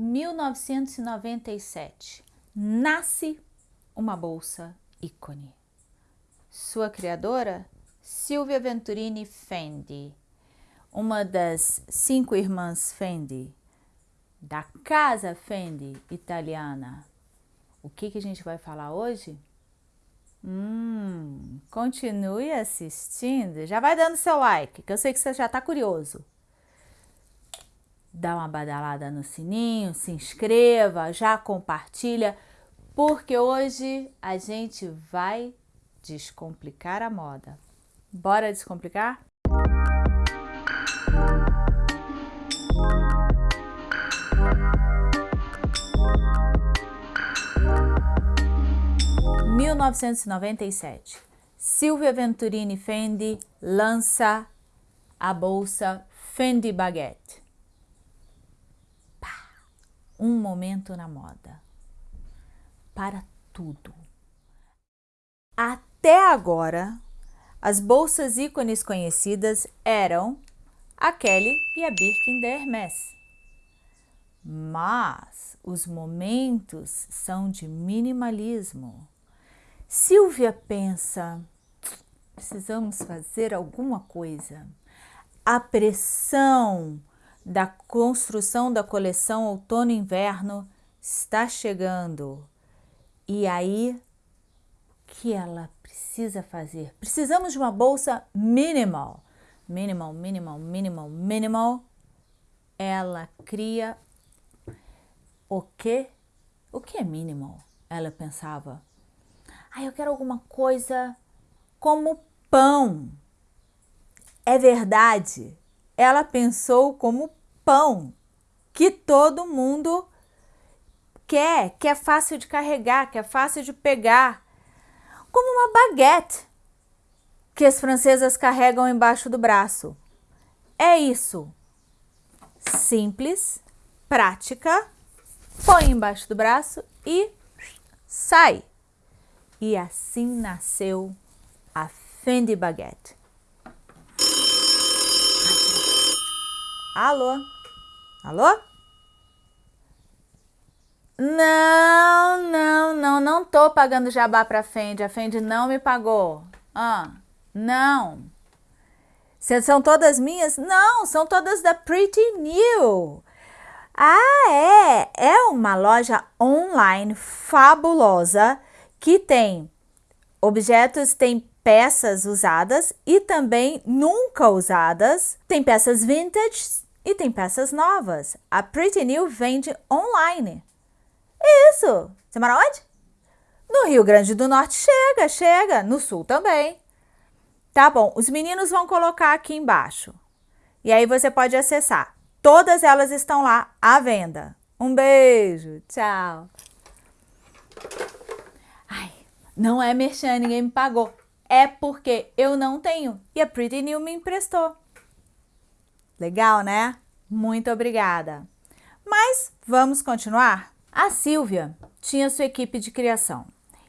1997, nasce uma bolsa ícone. Sua criadora, Silvia Venturini Fendi, uma das cinco irmãs Fendi, da casa Fendi italiana. O que, que a gente vai falar hoje? Hum, continue assistindo. Já vai dando seu like, que eu sei que você já está curioso dá uma badalada no sininho, se inscreva, já compartilha, porque hoje a gente vai descomplicar a moda. Bora descomplicar? (1997) Silvia Venturini Fendi lança a bolsa Fendi Baguette um momento na moda. Para tudo. Até agora, as bolsas ícones conhecidas eram a Kelly e a Birkin da Hermès. Mas os momentos são de minimalismo. Silvia pensa, precisamos fazer alguma coisa. A pressão da construção da coleção outono-inverno está chegando. E aí, o que ela precisa fazer? Precisamos de uma bolsa minimal. Minimal, minimal, minimal, minimal. Ela cria o quê? O que é minimal? Ela pensava. Ah, eu quero alguma coisa como pão. É verdade ela pensou como pão, que todo mundo quer, que é fácil de carregar, que é fácil de pegar, como uma baguete que as francesas carregam embaixo do braço. É isso. Simples, prática, põe embaixo do braço e sai. E assim nasceu a Fendi Baguette. Alô? Alô? Não, não, não, não tô pagando jabá pra Fendi. A Fendi não me pagou. Ah, não. São todas minhas? Não, são todas da Pretty New. Ah, é. É uma loja online fabulosa que tem objetos, tem peças usadas e também nunca usadas. Tem peças vintage e tem peças novas. A Pretty New vende online. Isso! Você mora onde? No Rio Grande do Norte chega, chega. No Sul também. Tá bom, os meninos vão colocar aqui embaixo. E aí você pode acessar. Todas elas estão lá à venda. Um beijo, tchau. Ai, não é merchan, ninguém me pagou é porque eu não tenho e a Pretty New me emprestou. Legal, né? Muito obrigada. Mas vamos continuar? A Silvia tinha sua equipe de criação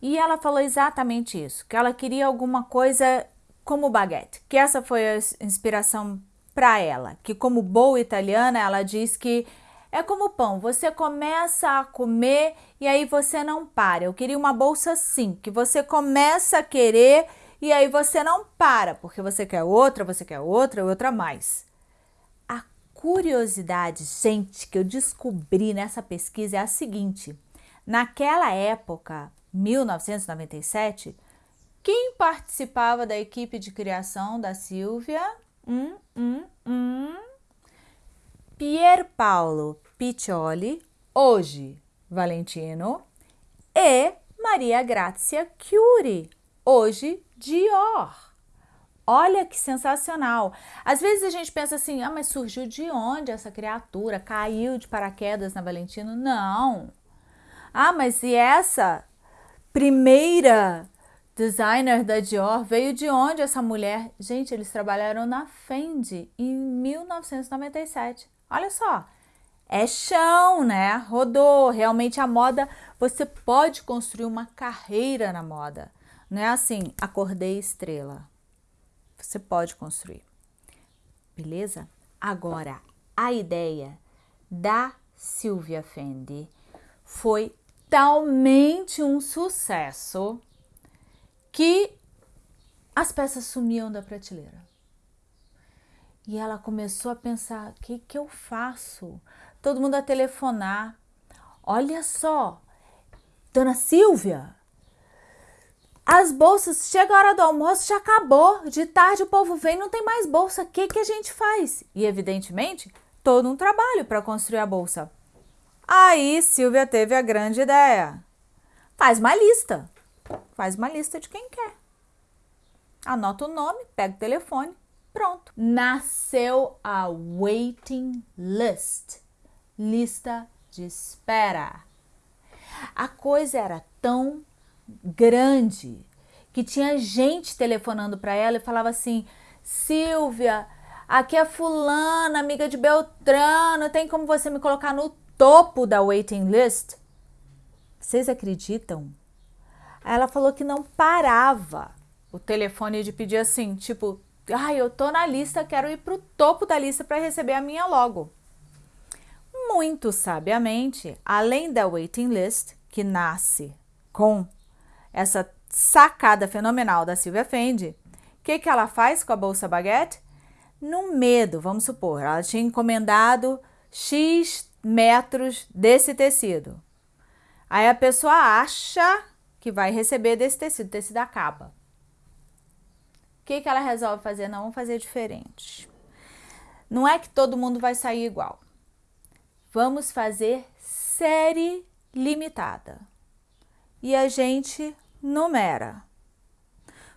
e ela falou exatamente isso, que ela queria alguma coisa como baguete, que essa foi a inspiração para ela, que como boa italiana ela diz que é como pão, você começa a comer e aí você não para. Eu queria uma bolsa assim, que você começa a querer e aí você não para, porque você quer outra, você quer outra, outra mais. Curiosidade, gente, que eu descobri nessa pesquisa é a seguinte. Naquela época, 1997, quem participava da equipe de criação da Silvia? Hum, hum, hum. Pier Paolo Piccioli, hoje Valentino, e Maria Grazia Chiuri, hoje Dior. Olha que sensacional. Às vezes a gente pensa assim, ah, mas surgiu de onde essa criatura? Caiu de paraquedas na Valentino? Não. Ah, mas e essa primeira designer da Dior veio de onde essa mulher? Gente, eles trabalharam na Fendi em 1997. Olha só, é chão, né? Rodou. Realmente a moda, você pode construir uma carreira na moda. Não é assim, acordei estrela. Você pode construir. Beleza? Agora, a ideia da Sylvia Fendi foi talmente um sucesso que as peças sumiam da prateleira. E ela começou a pensar: o que, que eu faço? Todo mundo a telefonar. Olha só, Dona Silvia, as bolsas, chega a hora do almoço, já acabou. De tarde o povo vem, não tem mais bolsa. O que, que a gente faz? E evidentemente, todo um trabalho para construir a bolsa. Aí Silvia teve a grande ideia. Faz uma lista. Faz uma lista de quem quer. Anota o nome, pega o telefone, pronto. Nasceu a waiting list. Lista de espera. A coisa era tão grande que tinha gente telefonando para ela e falava assim: Silvia, aqui é Fulana, amiga de Beltrano, tem como você me colocar no topo da waiting list? Vocês acreditam? Ela falou que não parava o telefone de pedir assim, tipo, ai, ah, eu tô na lista, quero ir pro topo da lista para receber a minha logo. Muito sabiamente, além da waiting list, que nasce com essa sacada fenomenal da Silvia Fendi, o que, que ela faz com a bolsa baguete? No medo, vamos supor, ela tinha encomendado X metros desse tecido. Aí a pessoa acha que vai receber desse tecido, tecido acaba. O que, que ela resolve fazer? Não, vamos fazer diferente. Não é que todo mundo vai sair igual. Vamos fazer série limitada. E a gente numera.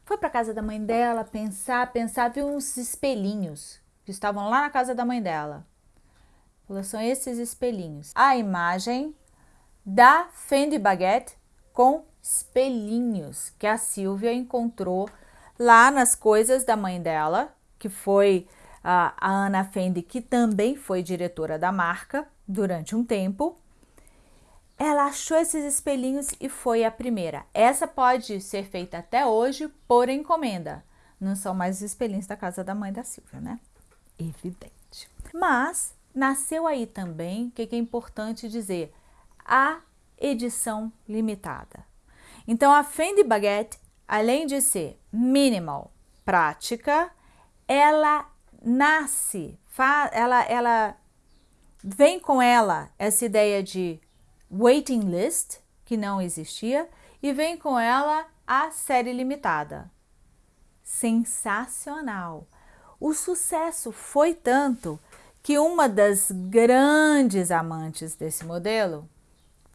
Foi para casa da mãe dela pensar, pensar, viu uns espelhinhos que estavam lá na casa da mãe dela. Falou, são esses espelhinhos. A imagem da Fendi Baguette com espelhinhos que a Silvia encontrou lá nas coisas da mãe dela, que foi a, a Ana Fendi, que também foi diretora da marca durante um tempo. Ela achou esses espelhinhos e foi a primeira. Essa pode ser feita até hoje por encomenda. Não são mais os espelhinhos da casa da mãe da Silvia, né? Evidente. Mas nasceu aí também, o que, que é importante dizer, a edição limitada. Então a Fendi Baguette, além de ser minimal, prática, ela nasce, ela, ela vem com ela essa ideia de waiting list, que não existia, e vem com ela a série limitada. Sensacional! O sucesso foi tanto que uma das grandes amantes desse modelo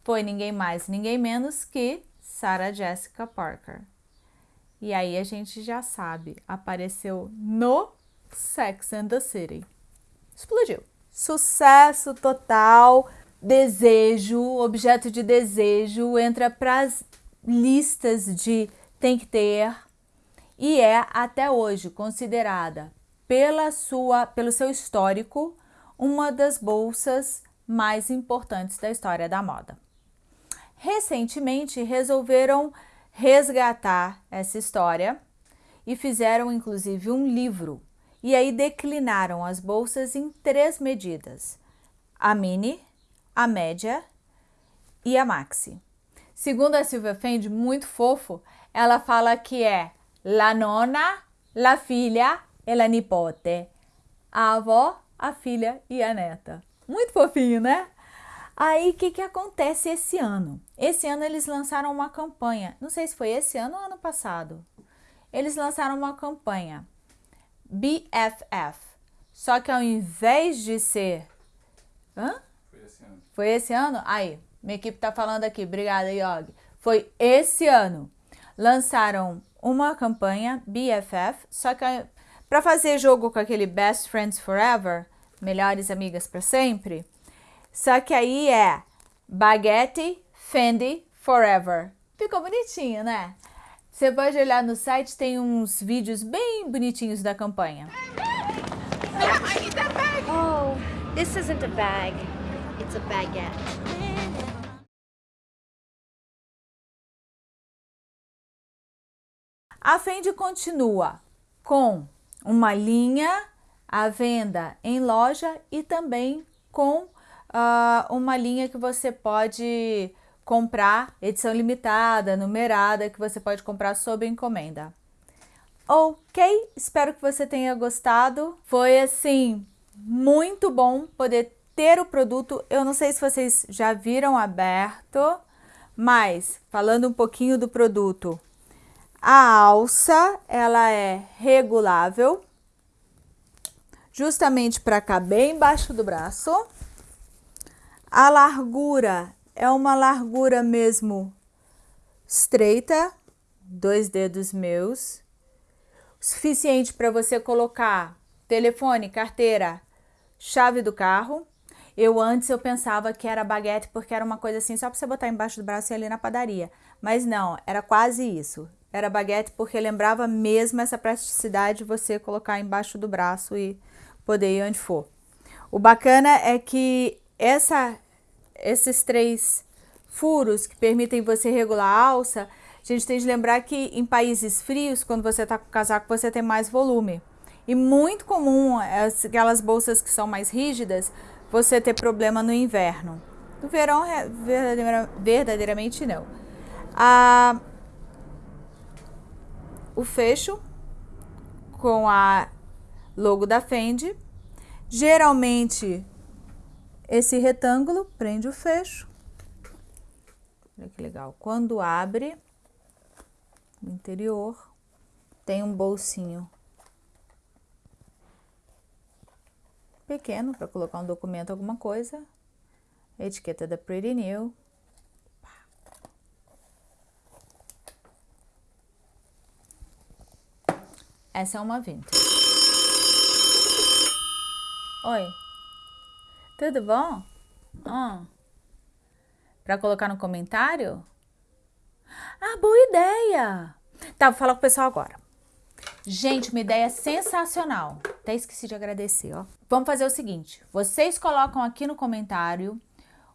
foi ninguém mais, ninguém menos que Sarah Jessica Parker. E aí a gente já sabe, apareceu no Sex and the City. Explodiu. Sucesso total desejo, objeto de desejo, entra para as listas de tem que ter e é até hoje considerada pela sua, pelo seu histórico uma das bolsas mais importantes da história da moda. Recentemente resolveram resgatar essa história e fizeram inclusive um livro. E aí declinaram as bolsas em três medidas: a mini, a média e a maxi. Segundo a Silvia Fendi, muito fofo, ela fala que é la nona, la filha e la nipote. A avó, a filha e a neta. Muito fofinho, né? Aí, o que, que acontece esse ano? Esse ano eles lançaram uma campanha. Não sei se foi esse ano ou ano passado. Eles lançaram uma campanha BFF. Só que ao invés de ser... Hã? Foi esse ano? Aí, minha equipe tá falando aqui. Obrigada, Yogi. Foi esse ano. Lançaram uma campanha, BFF, só que para fazer jogo com aquele Best Friends Forever, melhores amigas para sempre, só que aí é Baguette Fendi Forever. Ficou bonitinho, né? Você pode olhar no site, tem uns vídeos bem bonitinhos da campanha. Oh, this isn't a bag. It's a baguette. A Fendi continua com uma linha à venda em loja e também com uh, uma linha que você pode comprar, edição limitada, numerada, que você pode comprar sob encomenda. Ok, espero que você tenha gostado. Foi assim, muito bom poder ter o produto. Eu não sei se vocês já viram aberto, mas falando um pouquinho do produto, a alça ela é regulável, justamente para caber embaixo do braço. A largura é uma largura mesmo estreita, dois dedos meus, suficiente para você colocar telefone, carteira, chave do carro. Eu antes eu pensava que era baguete porque era uma coisa assim só para você botar embaixo do braço e ir ali na padaria. Mas não, era quase isso. Era baguete porque lembrava mesmo essa praticidade de você colocar embaixo do braço e poder ir onde for. O bacana é que essa, esses três furos que permitem você regular a alça, a gente tem de lembrar que em países frios, quando você está com casaco, você tem mais volume. E muito comum, aquelas bolsas que são mais rígidas, você ter problema no inverno. No verão, verdadeiramente não. Ah, o fecho com a logo da Fendi. Geralmente, esse retângulo prende o fecho. Olha que legal. Quando abre, no interior, tem um bolsinho pequeno para colocar um documento, alguma coisa. Etiqueta da Pretty New. Essa é uma vintage. Oi. Tudo bom? Ah. Para colocar no comentário? Ah, boa ideia! Tá, vou falar com o pessoal agora. Gente, uma ideia sensacional. Até esqueci de agradecer, ó. Vamos fazer o seguinte. Vocês colocam aqui no comentário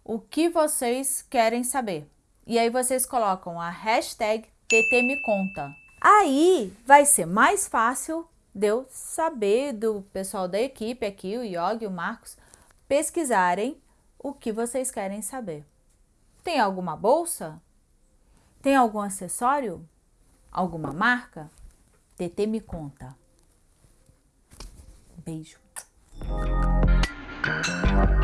o que vocês querem saber. E aí vocês colocam a hashtag TTMeconta. Aí vai ser mais fácil de eu saber do pessoal da equipe aqui, o Yogi o Marcos, pesquisarem o que vocês querem saber. Tem alguma bolsa? Tem algum acessório? Alguma marca? TT me conta. Beijo. Thank you.